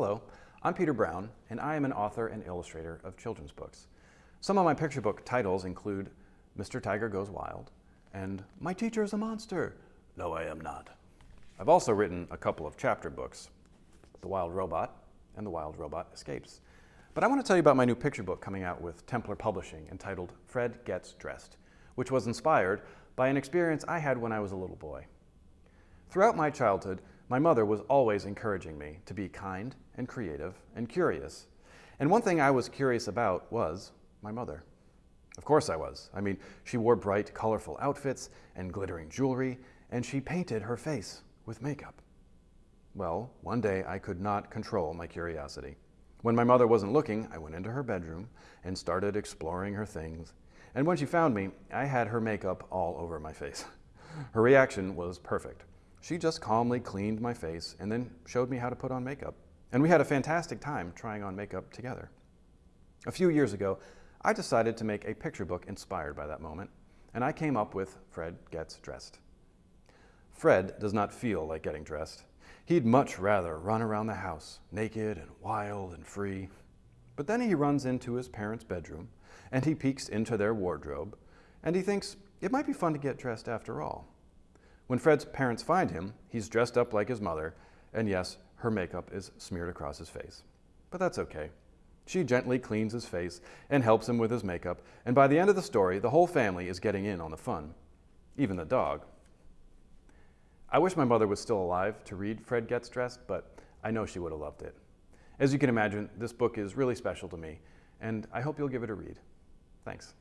Hello, I'm Peter Brown, and I am an author and illustrator of children's books. Some of my picture book titles include Mr. Tiger Goes Wild and My Teacher is a Monster. No, I am not. I've also written a couple of chapter books, The Wild Robot and The Wild Robot Escapes. But I want to tell you about my new picture book coming out with Templar Publishing entitled Fred Gets Dressed, which was inspired by an experience I had when I was a little boy. Throughout my childhood, my mother was always encouraging me to be kind and creative and curious. And one thing I was curious about was my mother. Of course I was. I mean, she wore bright, colorful outfits and glittering jewelry, and she painted her face with makeup. Well, one day I could not control my curiosity. When my mother wasn't looking, I went into her bedroom and started exploring her things. And when she found me, I had her makeup all over my face. Her reaction was perfect. She just calmly cleaned my face and then showed me how to put on makeup. And we had a fantastic time trying on makeup together. A few years ago, I decided to make a picture book inspired by that moment, and I came up with Fred Gets Dressed. Fred does not feel like getting dressed. He'd much rather run around the house, naked and wild and free. But then he runs into his parents' bedroom, and he peeks into their wardrobe, and he thinks it might be fun to get dressed after all. When Fred's parents find him, he's dressed up like his mother, and yes, her makeup is smeared across his face. But that's okay. She gently cleans his face and helps him with his makeup, and by the end of the story, the whole family is getting in on the fun, even the dog. I wish my mother was still alive to read Fred Gets Dressed, but I know she would have loved it. As you can imagine, this book is really special to me, and I hope you'll give it a read. Thanks.